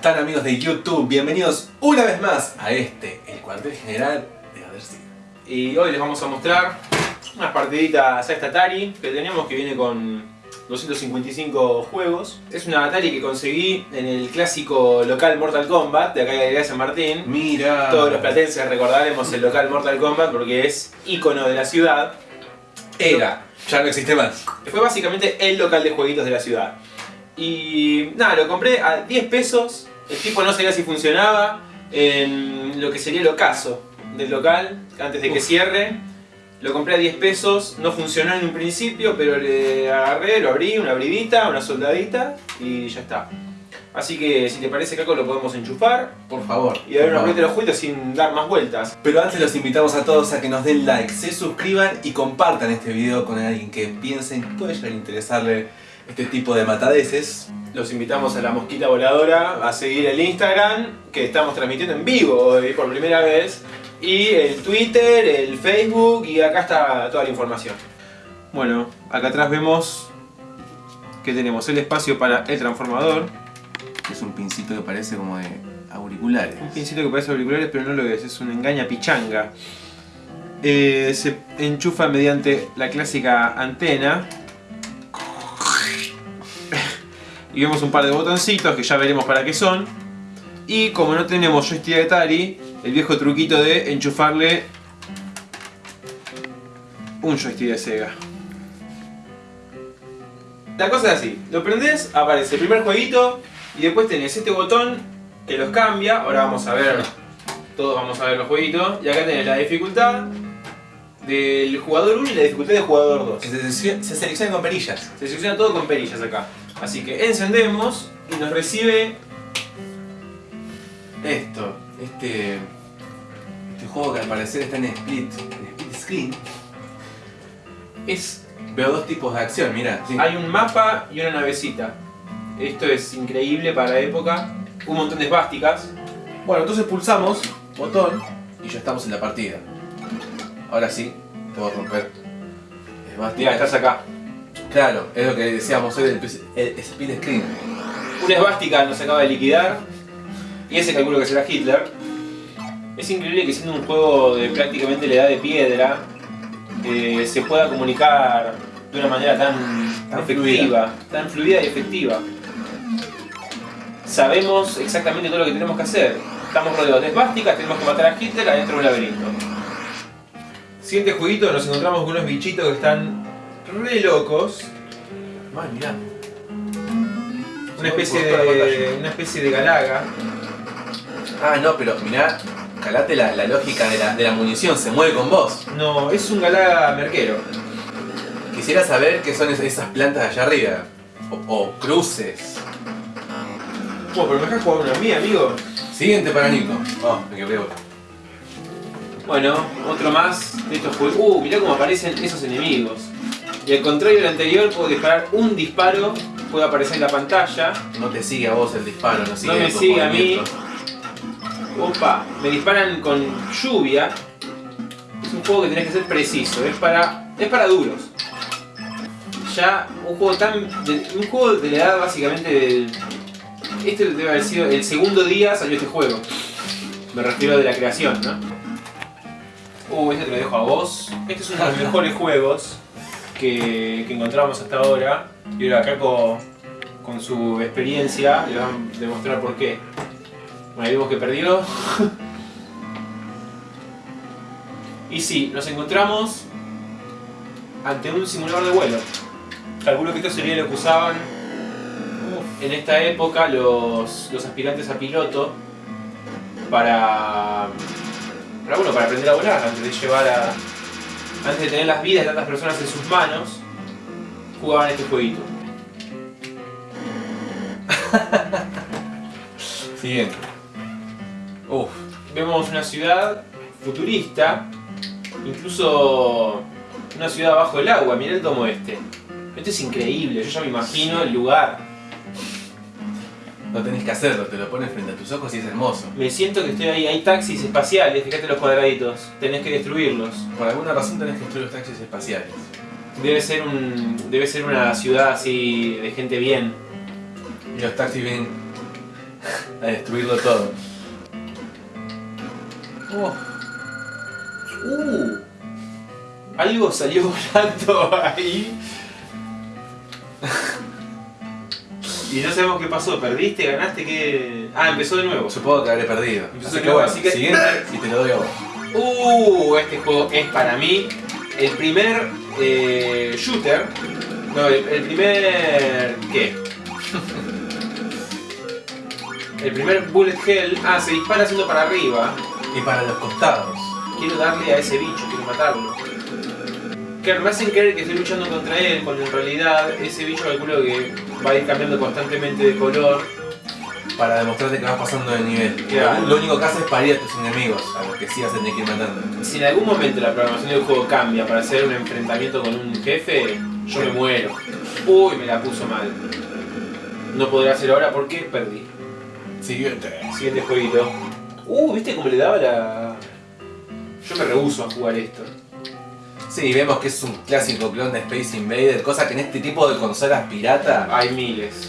están amigos de YouTube? Bienvenidos una vez más a este, el cuartel general de Adersi. Y hoy les vamos a mostrar unas partiditas a esta Atari que tenemos que viene con 255 juegos. Es una Atari que conseguí en el clásico local Mortal Kombat de acá de San Martín. Mira. Todos los platenses recordaremos el local Mortal Kombat porque es ícono de la ciudad. Era, ya no existe más. Fue básicamente el local de jueguitos de la ciudad. Y nada, lo compré a 10 pesos. El tipo no sabía si funcionaba en lo que sería el ocaso del local antes de que cierre. Lo compré a 10 pesos, no funcionó en un principio, pero le agarré, lo abrí, una abridita, una soldadita y ya está. Así que si te parece Caco lo podemos enchufar Por favor. y dar una vuelta los juguetes sin dar más vueltas. Pero antes los invitamos a todos a que nos den like, se suscriban y compartan este video con alguien que piensen que puede llegar a interesarle este tipo de matadeces. Los invitamos a la mosquita voladora a seguir el Instagram, que estamos transmitiendo en vivo hoy por primera vez, y el Twitter, el Facebook, y acá está toda la información. Bueno, acá atrás vemos que tenemos el espacio para el transformador, Es un pincito que parece como de auriculares. un pincito que parece auriculares, pero no lo es, es una engaña pichanga. Eh, se enchufa mediante la clásica antena. Y vemos un par de botoncitos que ya veremos para qué son. Y como no tenemos joystick de Atari, el viejo truquito de enchufarle un joystick de Sega. La cosa es así, lo prendés, aparece el primer jueguito y después tenés este botón que los cambia. Ahora vamos a ver, todos vamos a ver los jueguitos. Y acá tenés la dificultad del jugador 1 y la dificultad del jugador 2. Que se, selecciona- se seleccionan con perillas. Se selecciona todo con perillas acá. Así que encendemos y nos recibe Esto, este, este juego que al parecer está en split, en split screen. es Veo dos tipos de acción, mira. sí. hay un mapa y una navecita. Esto es increíble para la época. Un montón de esvásticas. Bueno, entonces pulsamos botón y ya estamos en la partida. Ahora sí, puedo romper. Es más, Mira, estás acá. Claro, es lo que decíamos hoy del el split screen. Una esvástica nos acaba de liquidar. Y ese calculo que será Hitler. Es increíble que siendo un juego de prácticamente la edad de piedra, eh, se pueda comunicar de una manera tan, Tan efectiva, tan fluida y efectiva. Sabemos exactamente todo lo que tenemos que hacer. Estamos rodeados de esvásticas, tenemos que matar a Hitler adentro de un laberinto. Siguiente jueguito nos encontramos con unos bichitos que están re locos. Ay, mirá. Una especie de, una especie de galaga. Ah, no, pero mirá, calate la, la lógica de la, de la munición, se mueve con vos. No, es un galaga merquero. Quisiera saber qué son es- esas plantas allá arriba. O, o cruces. Bueno, pero me dejas jugar una mía, amigo. Siguiente para Nico. Oh, me quebré otra. Bueno, otro más de estos juegos. Uh, mirá cómo aparecen esos enemigos. Y al contrario del anterior, puedo disparar un disparo, puede aparecer en la pantalla. No te sigue a vos el disparo, no sigue No me sigue a mí. Opa, me disparan con lluvia. Es un juego que tenés que ser preciso, es para. es para duros. Ya un juego tan. de- un juego de la edad básicamente del. Este debe haber sido. el segundo día salió este juego. Me refiero de la creación, ¿no? Uh, este te lo dejo a vos. Este es uno de los mejores juegos que, que encontramos hasta ahora. Y ahora Caco, con su experiencia, le va a demostrar por qué. Bueno, ahí vemos que perdió. y sí, nos encontramos ante un simulador de vuelo. Calculo que esto sería lo que usaban en esta época los, los aspirantes a piloto para, para, bueno, para aprender a volar, antes de llevar a... Antes de tener las vidas de tantas personas en sus manos, jugaban este jueguito. Siguiente. Uf. vemos una ciudad futurista, incluso una ciudad bajo el agua, mirá el domo este. Este es increíble, yo ya me imagino el lugar. No tenés que hacerlo, te lo pones frente a tus ojos y es hermoso. Me siento que estoy ahí, hay taxis espaciales, fíjate los cuadraditos, tenés que destruirlos. Por alguna razón tenés que destruir los taxis espaciales. Debe ser un. debe ser una ciudad así de gente bien. Y los taxis vienen a destruirlo todo. Oh. Uh. Algo salió volando ahí. Y no sabemos qué pasó. ¿Perdiste? ¿Ganaste? ¿Qué? Ah, empezó de nuevo. Supongo que habré perdido. Empezó Así de que nuevo, bueno, así que- siguiente y te lo doy a vos. Uh, este juego es para mí el primer eh, shooter. No, el, el primer. ¿Qué? El primer bullet hell. Ah, se dispara haciendo para arriba. Y para los costados. Quiero darle a ese bicho, quiero matarlo. Claro, me hacen creer que estoy luchando contra él, cuando en realidad ese bicho calculo que va a ir cambiando constantemente de color. Para demostrarte que vas pasando de nivel. Claro. Lo único que haces es parir a tus enemigos, a los que sí a tener que ir matando. Si en algún momento la programación del juego cambia para hacer un enfrentamiento con un jefe, yo me muero. Uy, me la puso mal. No podré hacer ahora porque perdí. Siguiente. Siguiente jueguito. Uh, ¿viste cómo le daba la...? Yo me rehuso a jugar esto. Sí, vemos que es un clásico clon de Space Invader, cosa que en este tipo de consolas pirata... Hay miles.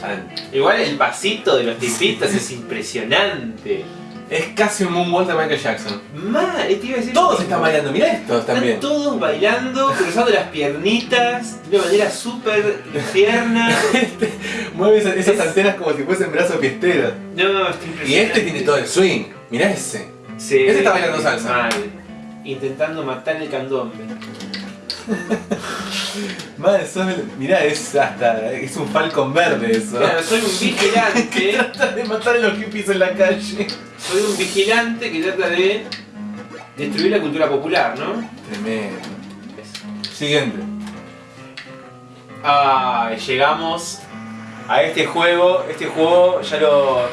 Igual el pasito de los tipitos es impresionante. Es casi un moonwalk de Michael Jackson. Mal, te iba a decir... Todos están bailando, mirá Están también. todos bailando, cruzando las piernitas de una manera súper tierna. Mueve esas, esas Es- antenas como si fuesen brazos fiesteros. No, está impresionante. Y este tiene todo el swing. Mirá ese. Sí, Este está bailando salsa. Mal. Intentando matar el candombe. Madre, sos mirá, es hasta. es un falcon verde eso. Claro, soy un vigilante. Trata de matar a los hippies en la calle. soy un vigilante que trata de destruir la cultura popular, ¿no? Tremendo. Siguiente. Ah, llegamos a este juego. Este juego ya lo.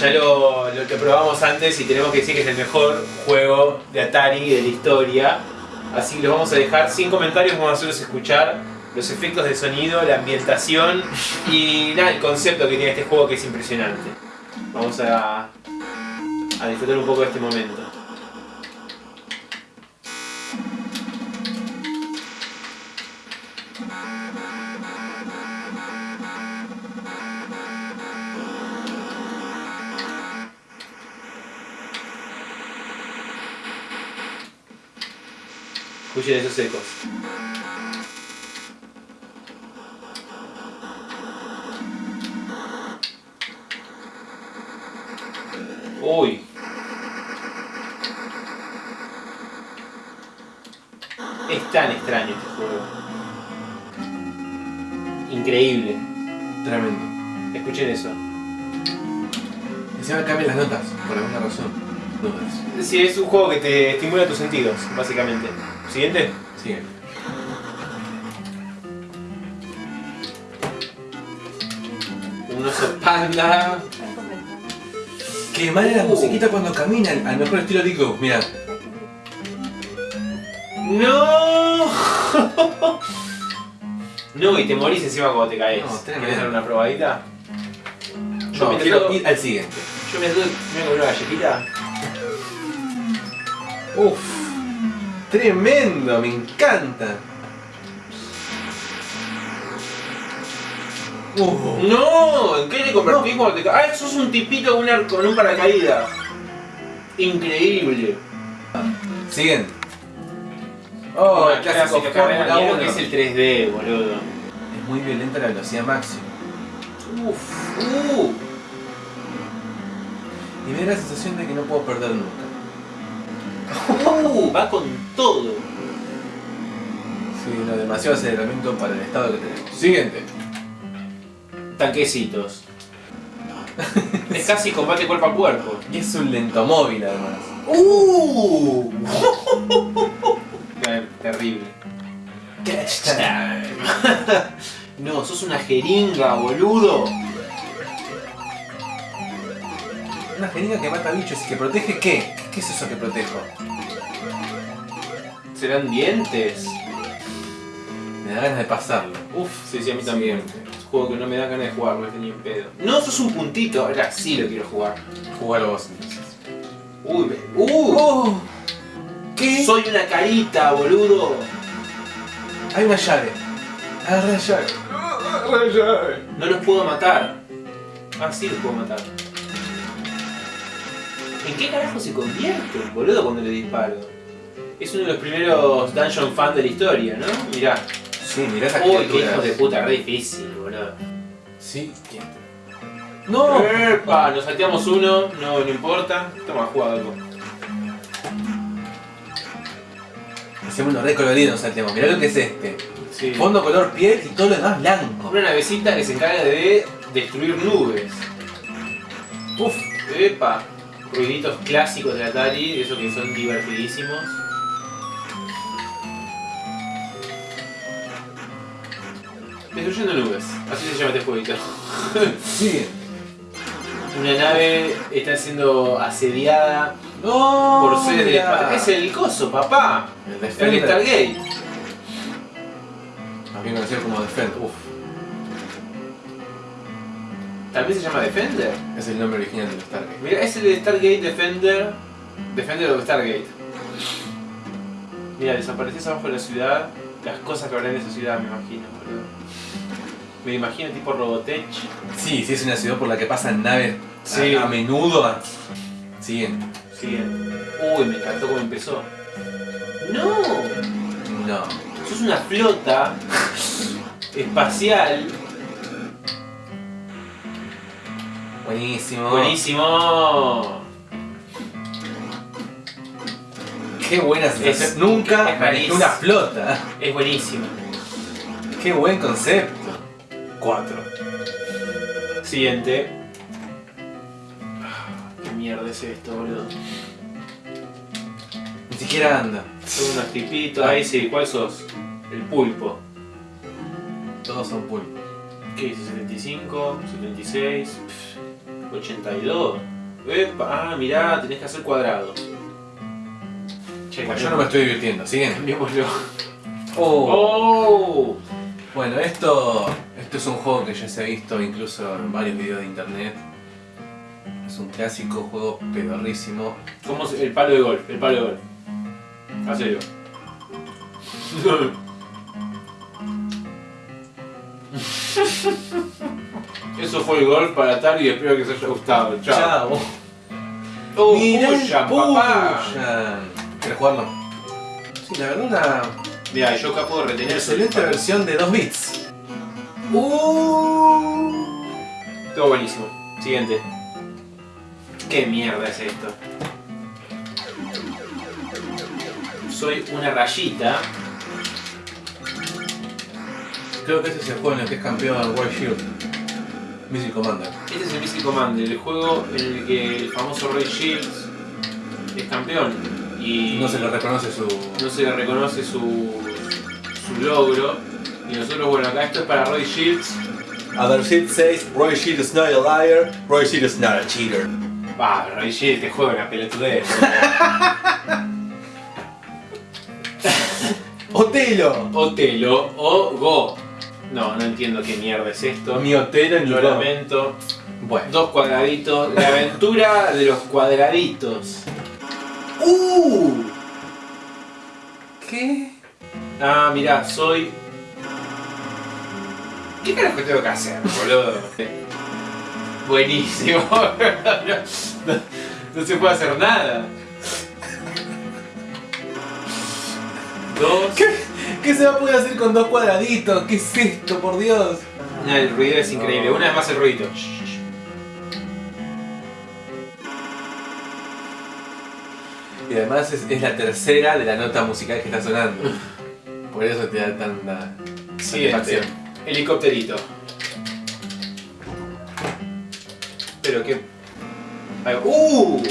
Ya lo, lo, lo probamos antes y tenemos que decir que es el mejor juego de Atari de la historia. Así que los vamos a dejar sin comentarios, vamos a hacerlos escuchar los efectos de sonido, la ambientación y nada, el concepto que tiene este juego que es impresionante. Vamos a, a disfrutar un poco de este momento. Escuchen esos ecos. Uy. Es tan extraño este juego. Increíble. Tremendo. Escuchen eso. Encima cambian las notas, por alguna razón. Dudas. Sí, es un juego que te estimula tus sentidos, básicamente. Siguiente. Sigue. Un oso panda. Qué mal la Uh. musiquita cuando caminan, al mejor estilo Dico, mira. ¡No! No, y te morís encima cuando te caes. No. ¿Quieres dar una probadita? Yo No, me quiero ir al siguiente. Yo me tuve me comí una galletita. Uf, tremendo, me encanta. Uh, ¡No! ¿En qué te convertís cuando te? ¡Ah, sos un tipito con, una- con un paracaídas! Increíble. siguiente. Oh, el clásico Fórmula mirá lo 1. que es el 3D, boludo. Es muy violenta la velocidad máxima. Uf, uh. Y me da la sensación de que no puedo perder nunca. Uh, va con todo. Sí, no, demasiado aceleramiento para el estado que tenemos. Siguiente. Tanquecitos. es casi combate cuerpo a cuerpo. Y es un lentomóvil además. ¡Uh! Ter- Terrible. Catch no, sos una jeringa, boludo. Una jeringa que mata bichos y que protege qué? ¿Qué es eso que protejo? ¿Serán dientes? Me da ganas de pasarlo. Uf, sí, sí, a mí también. Es un juego que no me da ganas de jugarlo, es ni en pedo. No, sos un puntito. Ahora sí lo quiero jugar. Jugar vos entonces. Uy, me... ¡Uh! ¡Oh! ¿Qué? Soy una carita, boludo. Hay una llave. Agarra la llave. Agarra la llave. No los puedo matar. Ah, sí, lo puedo matar. ¿En qué carajo se convierte, boludo, cuando le disparo? Es uno de los primeros Dungeon Fan de la historia, ¿no? Mirá. Sí, mirá esa Uy, qué hijo de puta, re difícil, boludo. Sí, ¿quién? ¡No! ¡Epa! Nos salteamos uno, no, no importa. Toma, juega algo. Hacemos uno re colorido, nos saltemos. Mirá lo que es este. Sí. Fondo color piel y todo lo demás blanco. Una navecita que se encarga de destruir nubes. Uf. Epa. Ruiditos clásicos de Atari, esos que son divertidísimos. Destruyendo nubes, así se llama este jueguito. Sí. Una nave está siendo asediada ¡No! por seres del espacio. Es el coso, papá. El El Defender. Stargate. También conocido como Defender. Uf. También se llama Defender. Es el nombre original del Stargate. Mira, es el Stargate Defender. Defender of Stargate. Mira, desapareces abajo de la ciudad. Las cosas que habrá en esa ciudad, me imagino, boludo. Me imagino tipo Robotech. Sí, sí, es una ciudad por la que pasan naves Sí. a, a menudo. Siguen. Siguen. Uy, me encantó cómo empezó. ¡No! No. Sos una flota espacial. Buenísimo. Buenísimo. Qué buena sensación. Es- Nunca es una flota. Es buenísimo. Qué buen concepto. 4. Siguiente. ¿Qué mierda es esto, boludo? Ni siquiera anda. Son unos tipitos. Ahí sí, ¿cuál sos? El pulpo. Todos son pulpos. ¿Qué dice? 75, 76, pff, 82. Epa, ah, mirá, tenés que hacer. Che, Bueno, yo no me estoy divirtiendo. ¿Siguen? Cambiémoslo. Oh. ¡Oh! Bueno, esto, esto es un juego que ya se ha visto incluso en varios videos de internet. Es un clásico juego pedorrísimo. ¿Cómo se- el palo de golf? El palo de golf. Hacelo. Eso fue el golf para Atari y espero que os haya gustado. Chao. Chao. ¡Oh, Mirá el Pushan, papá! ¿Querés jugarlo? Sí, la verdad una Mira, yo acá puedo retener excelente versión de 2 bits. Todo buenísimo. Siguiente. ¿Qué mierda es esto? Soy una rayita. Creo que ese es el juego en el que es campeón World Shield. Missile Commander. Este es el Missile Commander, el juego en el que el famoso Roy Shields es campeón y No se le reconoce su. no se le reconoce su, su logro. Y nosotros, bueno, acá esto es para Roy Shields. Other shit says Roy Shield is not a liar, Roy Shield is not a cheater. Va, Roy Shields que juega una pelotudez. Otelo. Otelo o Go. No, no entiendo qué mierda es esto. Ni Otelo ni Lo Go. lamento. Bueno. Dos cuadraditos. La aventura de los cuadraditos. ¡Uh! ¿Qué? Ah, mirá, soy. ¿Qué carajo tengo que hacer, boludo? Buenísimo. No, no se puede hacer nada. Dos. ¿Qué? ¿Qué se va a poder hacer con dos cuadraditos? ¿Qué es esto, por Dios? No, el ruido es increíble. Una vez más el ruido. Y además es, es la tercera de la nota musical que está sonando. Por eso te da tanta satisfacción. Helicópterito. Pero qué. ¡Uh!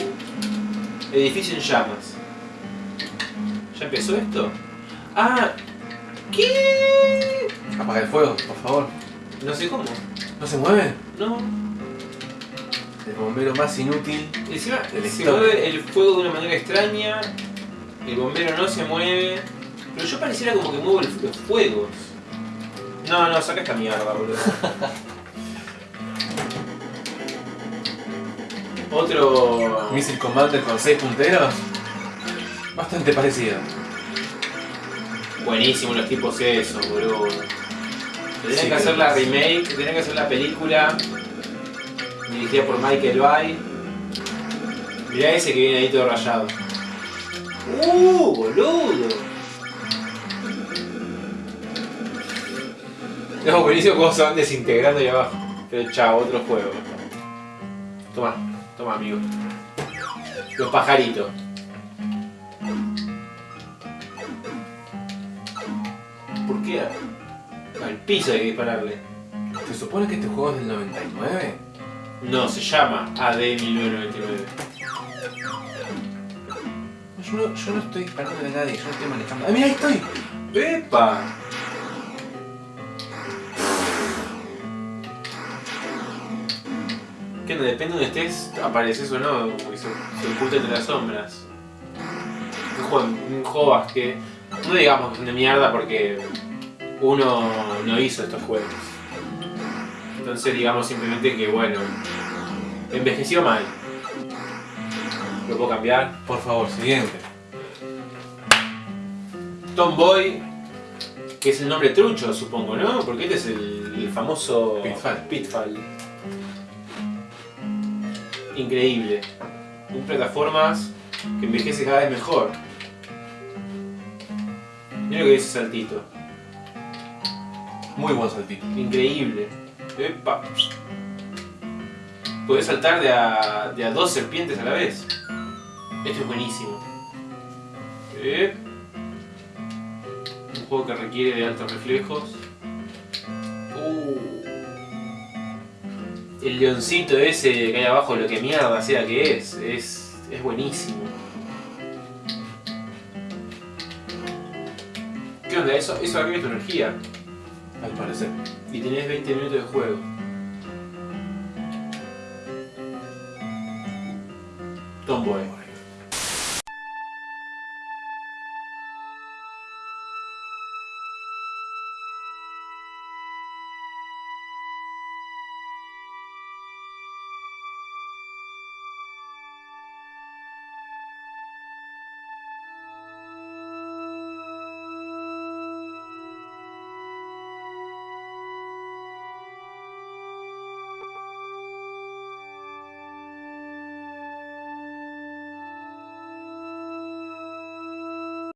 Edificio en llamas. ¿Ya empezó esto? Ah. ¿Qué? Apaga el fuego, por favor. No sé cómo. ¿No se mueve? No. El bombero más inútil. Encima se historia. mueve el fuego de una manera extraña. El bombero no se mueve. Pero yo pareciera como que muevo el- los fuegos. No, no, saca esta mierda, boludo. Otro. Missile Commander con 6 punteros. Bastante parecido. Buenísimo los tipos esos, boludo. Tendrían Sí, que hacer la remake, tendrían que hacer la película dirigida por Michael Bay. Mirá ese que viene ahí todo rayado. ¡Uh, boludo! No, buenísimo cómo se van desintegrando ahí abajo. Pero chao, otro juego. Toma, toma amigo. Los pajaritos. ¿Por qué? Al piso hay que dispararle. ¿Se supone que este juego es del 99? No, se llama AD 1999. Yo no, yo no estoy disparando a nadie, yo no estoy manejando. ¡Ah, mira, ahí estoy! ¡Epa! Que no, depende de donde estés, apareces o no, porque se, se oculta entre las sombras. Un juego, un juego que no digamos que son de mierda porque uno no hizo estos juegos. Entonces digamos simplemente que bueno, envejeció mal. ¿Lo puedo cambiar? Por favor, siguiente. Tomboy, que es el nombre trucho supongo, ¿no? Porque este es el, el famoso Pitfall. Pitfall. Increíble. Un plataformas que envejece cada vez mejor. Mira lo que dice saltito. Muy buen saltito. Increíble. Epa. Podés saltar de a, de a dos serpientes a la vez. Esto es buenísimo. Eh. Un juego que requiere de altos reflejos. Uh. El leoncito ese que hay abajo, lo que mierda sea que es, es, es buenísimo. Onda? Eso, eso tu energía. Al parecer. Y tenés 20 minutos de juego. Tomboy.